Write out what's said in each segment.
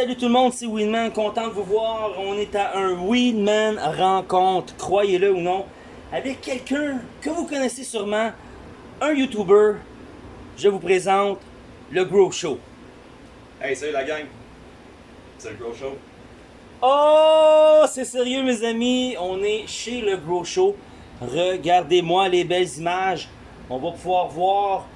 salut tout le monde, c'est Winman, content de vous voir. On est à un Winman rencontre, croyez-le ou non, avec quelqu'un que vous connaissez sûrement, un YouTuber. Je vous présente le Grow Show. Hey, salut la gang! C'est le Grow Show. Oh, c'est sérieux mes amis, on est chez le Grow Show. Regardez-moi les belles images. On va pouvoir voir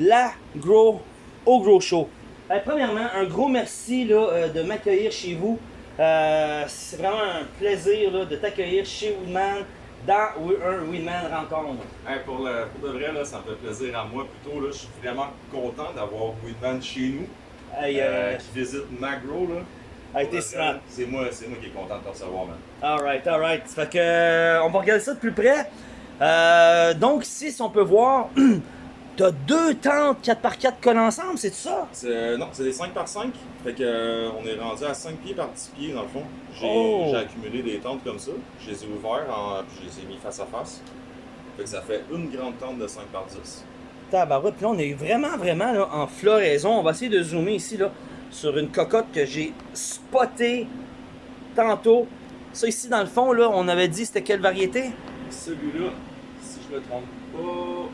la Grow au Grow Show. Euh, premièrement, un gros merci là, euh, de m'accueillir chez vous. Euh, c'est vraiment un plaisir là, de t'accueillir chez Woodman dans un Woodman rencontre. Hey, pour, le, pour de vrai, là, ça me fait plaisir à moi plutôt. Là, je suis vraiment content d'avoir Weedman chez nous. Hey, euh, qui visite Magro. Là. hey, vrai, C'est moi, c'est moi qui est content de te recevoir, man. Alright, alright. Fait que, on va regarder ça de plus près. Donc, ici, si on peut voir, t'as deux tentes 4x4 collées ensemble, c'est ça? Euh, non, c'est des 5 par 5. Fait que, euh, on est rendu à 5 pieds par 10 pieds dans le fond. J'ai Oh. accumulé des tentes comme ça. Je les ai ouverts, en, puis je les ai mis face à face. Fait que ça fait une grande tente de 5 par 10. Tabarouette, puis là, on est vraiment, vraiment là, en floraison. On va essayer de zoomer ici là, sur une cocotte que j'ai spotée tantôt. Ça ici, dans le fond, là, on avait dit c'était quelle variété? Celui-là, si je me trompe pas,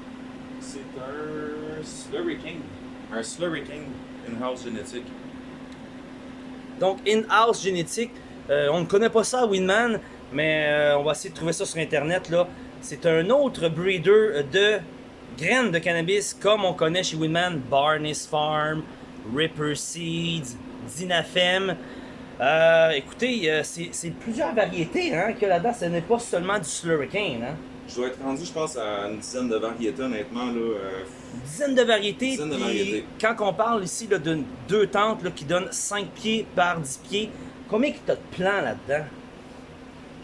c'est un Slurry King. Un Slurry King in-house génétique. Donc, in-house génétique. Euh, on ne connaît pas ça à Winman, mais euh, on va essayer de trouver ça sur Internet. là. C'est un autre breeder de graines de cannabis, comme on connaît chez Winman, Barnes Farm, Ripper Seeds, Dynafem. Euh, écoutez, c'est plusieurs variétés hein, a là-dedans. Ce n'est pas seulement du Slurricane. Hein. Je dois être rendu, je pense, à une dizaine de variétés, honnêtement. Là, euh, Une dizaine de variétés. Dizaine de variétés. Quand on parle ici de deux tentes là, qui donnent 5 pieds par 10 pieds, combien que tu as de plants là-dedans?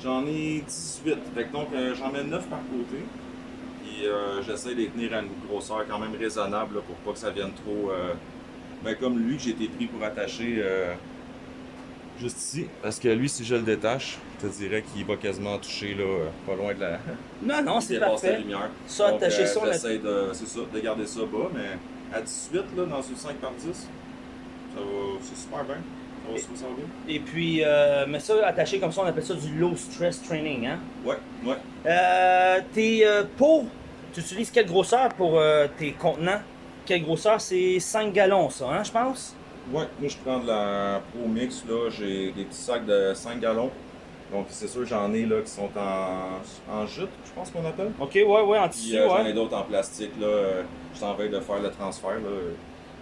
J'en ai 18. Fait que donc, euh, j'en mets 9 par côté. Puis euh, j'essaie de les tenir à une grosseur quand même raisonnable là, pour pas que ça vienne trop. euh, ben, comme lui, j'ai été pris pour attacher juste ici. Parce que lui, si je le détache, je te dirais qu'il va quasiment toucher là, euh, pas loin de la. Non, non, c'est dépasse la parfait. lumière. Ça, Donc, attacher euh, J'essaie de, c'est ça, de garder ça bas, mais à 18, là, dans ce 5 par 10, ça va, c'est super bien. Ça va, ça va bien. Et puis, euh, mais ça, attaché comme ça, on appelle ça du low stress training. Hein? Ouais, ouais. Euh, tes euh, pots, tu utilises quelle grosseur pour euh, tes contenants? Quelle grosseur? C'est 5 gallons, ça, hein, je pense? Ouais, moi je prends de la Pro Mix, là, j'ai des petits sacs de 5 gallons. Donc c'est sûr j'en ai là qui sont en, en jute, je pense qu'on appelle. Ok, ouais, ouais, en Puis tissu, euh, j'en ai ouais. d'autres en plastique là, euh, je suis en veille de faire le transfert là.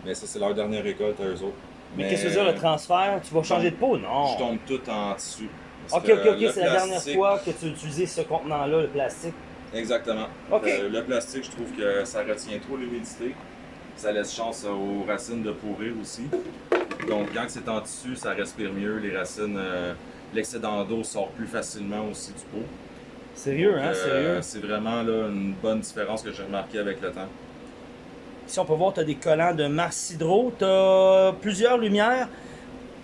Mais ça c'est leur dernière récolte à eux autres. Mais qu'est-ce que tu veux dire le transfert? Tu vas changer de pot? Non. Je tombe tout en tissu. Ok, ok, ok, c'est la dernière fois que tu as utilisé ce contenant-là, le plastique. Exactement. Euh, le plastique, je trouve que ça retient trop l'humidité. Ça laisse chance aux racines de pourrir aussi. Donc, quand c'est en tissu, ça respire mieux. Les racines, euh, l'excédent d'eau sort plus facilement aussi du pot. Sérieux, hein, Euh, sérieux? C'est vraiment là, une bonne différence que j'ai remarqué avec le temps. Ici, on peut voir, tu as des collants de Mars Hydro. Tu as plusieurs lumières.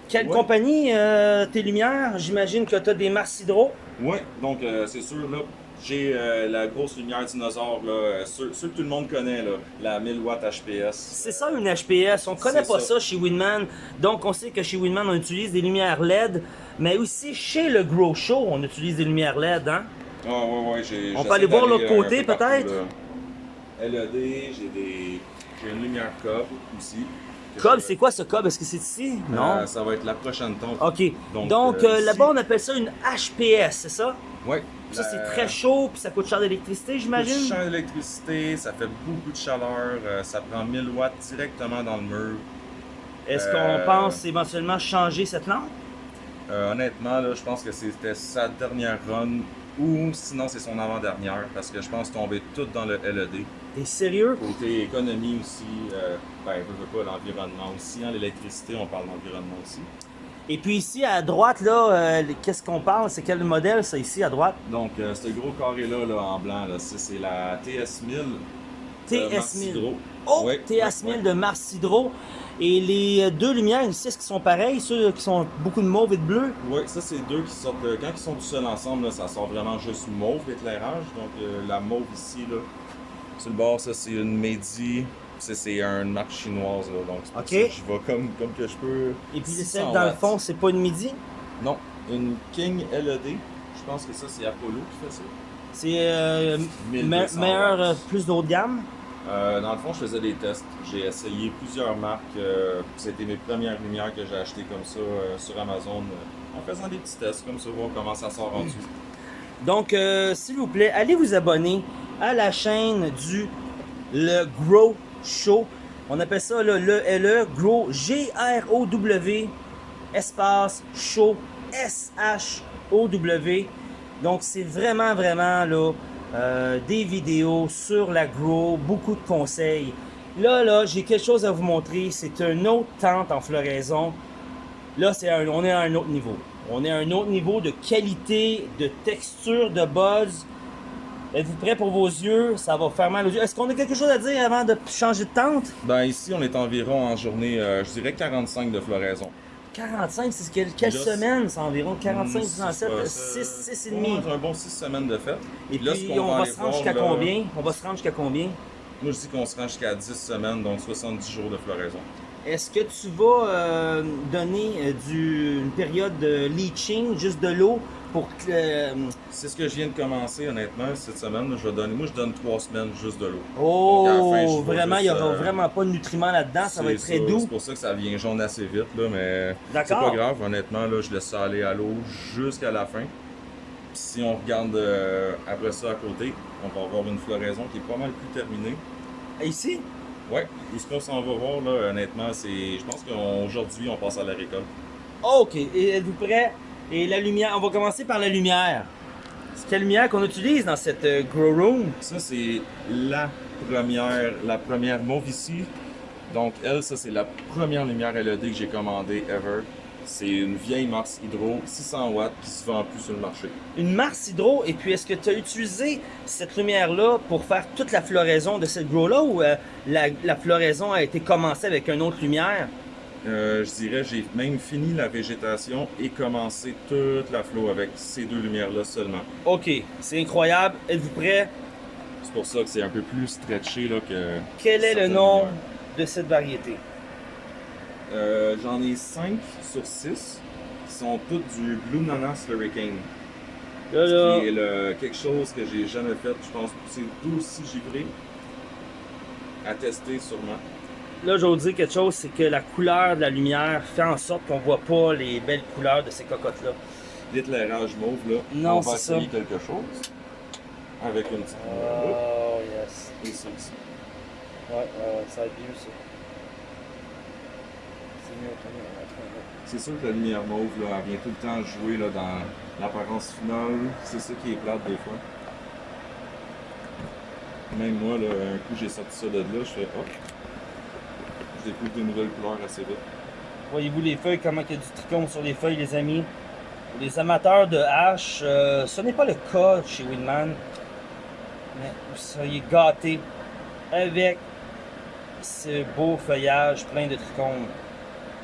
Quelle Ouais. compagnie, euh, tes lumières? J'imagine que tu as des Mars Hydro. Oui, donc euh, c'est sûr, là, j'ai euh, la grosse lumière dinosaure, là, euh, ceux, ceux que tout le monde connaît, là, la 1000 watts HPS. C'est ça une HPS. On connaît pas ça. ça. chez Winman. Donc on sait que chez Winman on utilise des lumières LED, mais aussi chez le Grow Show on utilise des lumières LED. Hein? Ah ouais, ouais, j'ai. On peut aller voir l'autre euh, côté, peu partout, peut-être? LED, j'ai des. J'ai une lumière cob aussi. Cob, c'est quoi ce cob? Est-ce que c'est ici? Euh, Non. ça va être la prochaine tonte. Ok. Donc, Donc, euh, euh, là-bas on appelle ça une HPS, c'est ça? Ouais. Ça c'est très chaud puis ça coûte cher d'électricité, Beaucoup de j'imagine. champ d'électricité, ça fait beaucoup de chaleur, euh, ça prend 1000 watts directement dans le mur. Est-ce Euh, qu'on pense éventuellement changer cette lampe? Euh, honnêtement, là, je pense que c'était sa dernière run ou sinon c'est son avant-dernière parce que je pense tomber tout dans le LED. T'es sérieux? Côté économie aussi, euh, ben, je veux pas l'environnement aussi, hein, l'électricité, on parle d'environnement aussi. Et puis ici à droite là, euh, qu'est-ce qu'on parle? C'est quel modèle ça ici à droite? Donc, euh, ce gros carré-là là, en blanc, là, c'est la TS1000. de Mars TS1000. Hydro. Oh, Ouais, TS1000 ouais, ouais. de Mars Hydro. Et les euh, deux lumières ici, est-ce qu'ils sont pareils? Ceux qui sont beaucoup de mauve et de bleu? Oui, ça c'est deux qui sortent. Quand ils sont tout seuls ensemble, là, ça sort vraiment juste mauve l'éclairage. Donc euh, la mauve ici, là, sur le bord, ça c'est une Medi C'est- une marque chinoise, là, donc c'est je vais comme, comme que je peux. Et puis 600 celle dans le fond, c'est pas une midi? Non, une King LED. Je pense que ça, c'est Apollo qui fait ça. C'est euh, 1200 me- meilleur, euh, plus d'eau de gamme? Euh, dans le fond, je faisais des tests. J'ai essayé plusieurs marques. euh, C'était mes premières lumières que j'ai achetées comme ça sur Amazon. en faisant des petits tests comme ça, voir comment ça sort en dessous. Donc, euh, s'il vous plaît, allez vous abonner à la chaîne du Le Grow Show. On appelle ça le LE Grow G-R-O-W espace Show S-H-O-W. Donc, c'est vraiment, vraiment là, euh, des vidéos sur la Grow, beaucoup de conseils. Là, là, j'ai quelque chose à vous montrer. C'est une autre tente en floraison. Là, c'est un- on est à un autre niveau. On est à un autre niveau de qualité, de texture, de buzz. Êtes-vous prêts pour vos yeux? Ça va faire mal aux yeux. Est-ce qu'on a quelque chose à dire avant de changer de tente? Ben ici, on est environ en journée, euh, je dirais 45 de floraison. 45, c'est quelle, quelle Là, semaine? C'est environ 45, Hmm, 17, c'est pas- 6, ça- 6 et demi. Un bon 6 semaines de fête. Et Là, puis, on va se rendre jusqu'à combien? On va se rendre jusqu'à combien? Moi, je dis qu'on se rend jusqu'à 10 semaines, donc 70 jours de floraison. Est-ce que tu vas euh, donner euh, du, une période de leaching, juste de l'eau, pour euh, C'est ce que je viens de commencer, honnêtement, cette semaine. Je vais donner, moi, je donne 3 semaines juste de l'eau. oh, Donc, à la fin, je vais vraiment, il n'y aura euh, vraiment pas de nutriments là-dedans, ça va être très doux. C'est pour ça que ça vient jaune assez vite, là, mais c'est pas grave, honnêtement, là, je laisse ça aller à l'eau jusqu'à la fin. Puis si on regarde euh, après ça à côté, on va avoir une floraison qui est pas mal plus terminée. Ici? Ouais, et ce qu'on s'en va voir, là, honnêtement, c'est. Je pense qu'aujourd'hui, on passe à la récolte. OK. Et êtes-vous prêts? Et la lumière, on va commencer par la lumière. C'est quelle lumière qu'on utilise dans cette euh, grow room? Ça, c'est la première, la première mauve ici. Donc, elle, ça, c'est la première lumière LED que j'ai commandée ever. C'est une vieille Mars Hydro, 600 watts, qui se vend plus sur le marché. Une Mars Hydro. Et puis, est-ce que tu as utilisé cette lumière-là pour faire toute la floraison de cette grow-là ou euh, la, la floraison a été commencée avec une autre lumière? Euh, je dirais, j'ai même fini la végétation et commencé toute la flow avec ces deux lumières-là seulement. OK. C'est incroyable. Êtes-vous prêts? C'est pour ça que c'est un peu plus stretché là, que. Quel est le nom lumières. de cette variété? Euh, J'en ai 5 sur 6 qui sont toutes du Blue Nana Slurricane. Là, là. Qui est le- quelque chose que j'ai jamais fait. Je pense que c'est d'aussi givré à tester sûrement. Là, je vais vous dire quelque chose, c'est que la couleur de la lumière fait en sorte qu'on voit pas les belles couleurs de ces cocottes-là. L'éclairage mauve, là. Non, on va ça. essayer quelque chose. Avec une petite lumière là. Oh, yes. Et ça ici. Ouais, ouais, ça va être mieux, ça. C'est mieux, c'est sûr que la lumière mauve, là, elle vient tout le temps jouer là, dans l'apparence finale. C'est ça qui est plate des fois. Même moi, là, un coup j'ai sorti ça de là, je fais hop. Je découvre de nouvelles couleurs assez vite. Voyez-vous les feuilles, comment il y a du trichome sur les feuilles, les amis? Pour les amateurs de hache, euh, ce n'est pas le cas chez Winman. Mais vous seriez gâtés avec ce beau feuillage plein de trichomes.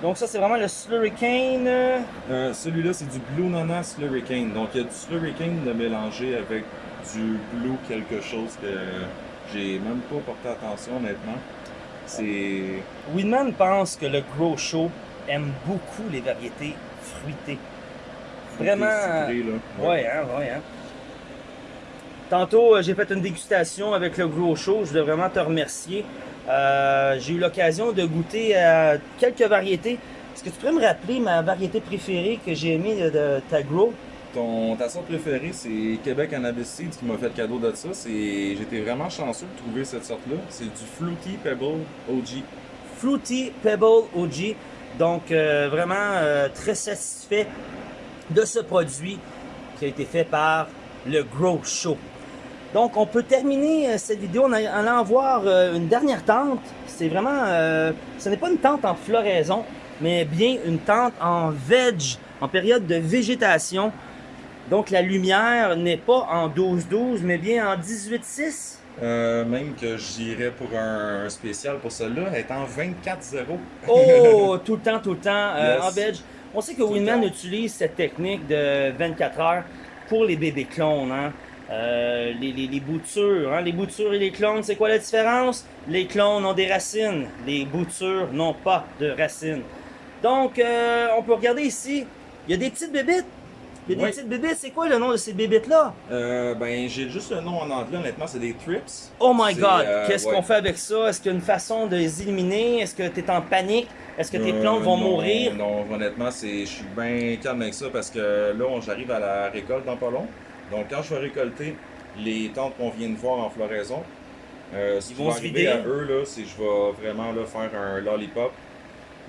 Donc ça, c'est vraiment le Slurricane. euh, Euh, Celui-là, c'est du Blue Nana Slurricane. Donc, il y a du Slurricane de mélangé avec du Blue quelque chose que j'ai même pas porté attention, honnêtement. C'est. Winman pense que le Grow Show aime beaucoup les variétés fruitées. Vraiment. euh, c'est citré, là. Ouais, hein, ouais, hein. Tantôt, euh, j'ai fait une dégustation avec le Gros Show. Je voulais vraiment te remercier. Euh, j'ai eu l'occasion de goûter à quelques variétés. Est-ce que tu pourrais me rappeler ma variété préférée que j'ai aimée de, de ta Grow? Ton, ta sorte préférée, c'est Québec Cannabis Seeds qui m'a fait le cadeau de ça. J'étais vraiment chanceux de trouver cette sorte-là. C'est du Fruity Pebble OG. Fruity Pebble OG. Donc, euh, vraiment euh, très satisfait de ce produit qui a été fait par le Grow Show. Donc, on peut terminer euh, cette vidéo en allant voir une dernière tente. C'est vraiment, ce n'est pas une tente en floraison, mais bien une tente en veg, en période de végétation. Donc, la lumière n'est pas en 12-12, mais bien en 18-6. Euh, même que j'irais pour un, spécial pour celle-là, elle est en 24-0. Oh, tout le temps, tout le temps, euh, en veg. On sait que Tout Winman utilise cette technique de 24 heures pour les bébés clones. Hein? Euh, les, les, les boutures, hein, les boutures et les clones, c'est quoi la différence? Les clones ont des racines, les boutures n'ont pas de racines. Donc, euh, on peut regarder ici, il y a des petites bébites. Il y a des Oui. petites bébites, c'est quoi le nom de ces bébites-là? Euh, ben, j'ai juste le nom en anglais, honnêtement, c'est des trips. Oh my god, euh, qu'est-ce ouais. qu'on fait avec ça? Est-ce qu'il y a une façon de les éliminer? Est-ce que tu es en panique? Est-ce que tes Euh, plantes vont non, mourir? Non, honnêtement, je suis bien calme avec ça parce que là, j'arrive à la récolte dans pas long. Donc, quand je vais récolter les tentes qu'on vient de voir en floraison, euh, ce Ils qui vont va se arriver vider. à eux, là, c'est que je vais vraiment là, faire un lollipop.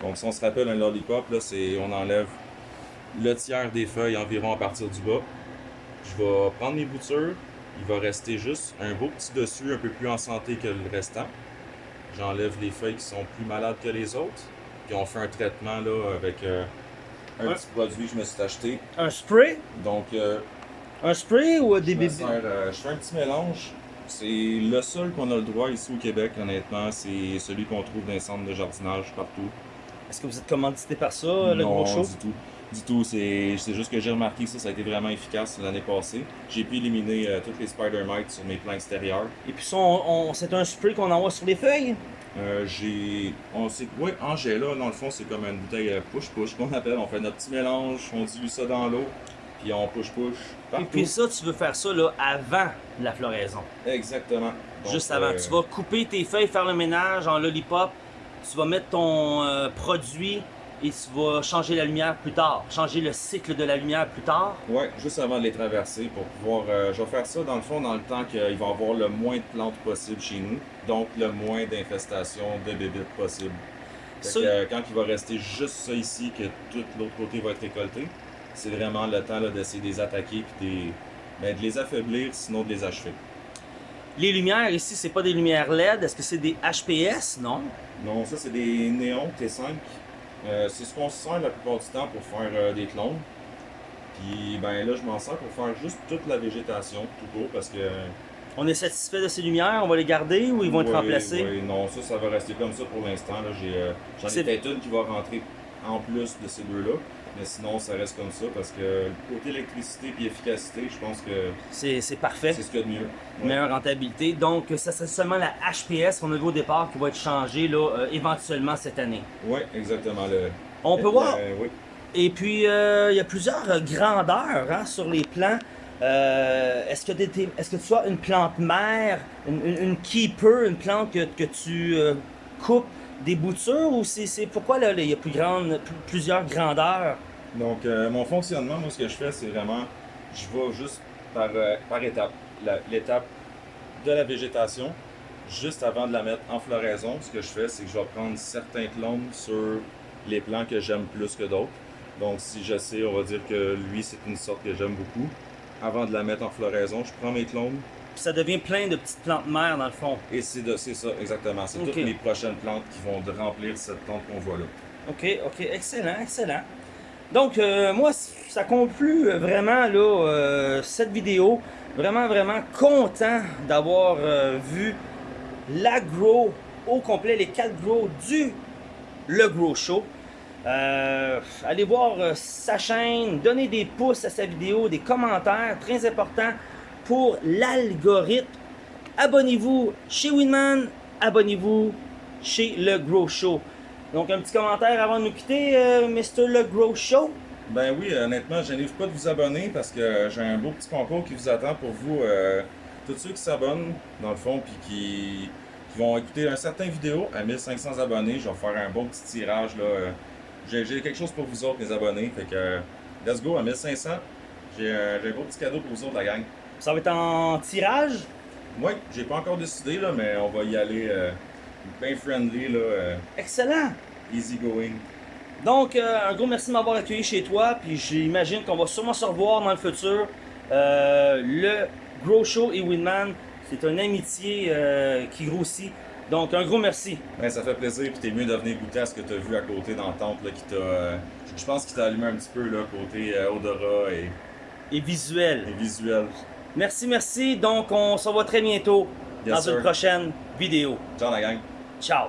Donc, si on se rappelle un lollipop, là, c'est on enlève le tiers des feuilles environ à partir du bas. Je vais prendre mes boutures. Il va rester juste un beau petit dessus, un peu plus en santé que le restant. J'enlève les feuilles qui sont plus malades que les autres. Puis on fait un traitement là avec euh, un petit produit que je me suis acheté. Un spray? Donc, euh, Un spray ou des bébés? euh, je fais un petit mélange. C'est le seul qu'on a le droit ici au Québec, honnêtement. C'est celui qu'on trouve dans les centres de jardinage partout. Est-ce que vous êtes commandité par ça, le non, gros show? du tout. Du tout, c'est juste que j'ai remarqué que ça, ça a été vraiment efficace l'année passée. J'ai pu éliminer euh, toutes les spider mites sur mes plants extérieurs. Et puis ça, on- on- c'est un spray qu'on envoie sur les feuilles? Euh, j'ai. Oui, Angela, dans le fond, c'est comme une bouteille euh, push-push qu'on appelle. On fait notre petit mélange, on dilue ça dans l'eau, puis on push-push Et puis ça, tu veux faire ça là, avant la floraison. Exactement. Donc, Juste avant. euh, Tu vas couper tes feuilles, faire le ménage en lollipop. Tu vas mettre ton euh, produit et tu vas changer la lumière plus tard. Changer le cycle de la lumière plus tard. Ouais, juste avant de les traverser pour pouvoir. euh, je vais faire ça dans le fond dans le temps qu'il va y avoir le moins de plantes possible chez nous, donc le moins d'infestation de bébites possible. Fait que, euh, quand il va rester juste ça ici, que tout l'autre côté va être récolté, c'est vraiment le temps d'essayer de les attaquer puis des, ben, de les affaiblir, sinon de les achever. Les lumières ici, c'est pas des lumières LED. Est-ce que c'est des HPS? Non. Non, ça c'est des néons T5. Euh, c'est ce qu'on se sert la plupart du temps pour faire euh, des clones. Puis ben là, je m'en sers pour faire juste toute la végétation tout court parce que On est satisfait de ces lumières, on va les garder ou ils vont être remplacés? oui, non, ça, ça va rester comme ça pour l'instant. là. J'ai, euh, J'en C'est- ai peut-être une qui va rentrer en plus de ces deux-là. Mais sinon, ça reste comme ça parce que côté électricité et efficacité, je pense que C'est parfait. c'est ce qu'il y a de mieux. Ouais. Meilleure rentabilité. Donc, ça c'est seulement la HPS qu'on a vu au départ qui va être changée là, euh, éventuellement cette année. Oui, exactement. Le, On peut voir. oui. Et puis, euh, il y a plusieurs euh, grandeurs hein, sur les plants. Euh, Est-ce que, t'es- est-ce que tu as une plante mère, une, une- une keeper, une plante que, que tu euh, coupes? Des boutures ou c'est pourquoi il y a plusieurs grandeurs? Donc, euh, mon fonctionnement, moi, ce que je fais, c'est vraiment, je vais juste par, euh, par étape. L'étape de la végétation, juste avant de la mettre en floraison, ce que je fais, c'est que je vais prendre certains clones sur les plants que j'aime plus que d'autres. Donc, si je sais, on va dire que lui, c'est une sorte que j'aime beaucoup. Avant de la mettre en floraison, je prends mes clones Puis ça devient plein de petites plantes mères dans le fond. et c'est ça, exactement. C'est toutes mes prochaines plantes qui vont remplir cette tente qu'on voit là. Ok, ok, excellent, excellent. Donc, euh, moi, ça conclut euh, vraiment là, euh, cette vidéo. Vraiment, vraiment content d'avoir euh, vu l'agro au complet, les quatre gros du Le Gros Show. Allez voir sa chaîne, donnez des pouces à sa vidéo, des commentaires, très important pour l'algorithme. Abonnez-vous chez Winman, abonnez-vous chez Le Gros Show. Donc un petit commentaire avant de nous quitter, euh, Mr. Le Gros Show. Ben oui, honnêtement, je n'arrive pas de vous abonner parce que j'ai un beau petit concours qui vous attend pour vous. euh, tous ceux qui s'abonnent, dans le fond, puis qui, vont écouter un certain vidéo à 1500 abonnés, je vais faire un bon petit tirage. là. euh, J'ai quelque chose pour vous autres, les abonnés. Fait que, euh, let's go, à 1500. J'ai un, un beau petit cadeau pour vous autres, la gang. Ça va être en tirage? Moi, j'ai pas encore décidé, là, mais on va y aller euh, bien friendly, là, euh, Excellent. easy going. Donc, euh, un gros merci de m'avoir accueilli chez toi. Puis j'imagine qu'on va sûrement se revoir dans le futur. Euh, le Gros Show et Winman, c'est une amitié qui grossit. Donc, un gros merci. Ben, ça fait plaisir, puis t'es mieux de venir goûter à ce que t'as vu à côté dans la tente, là, qui t'a... je pense qu'il t'a allumé un petit peu, là, côté odorat et, Et visuel. et visuel. Merci, merci. Donc, on se revoit très bientôt Yes, dans une prochaine vidéo. Ciao, la gang! Ciao.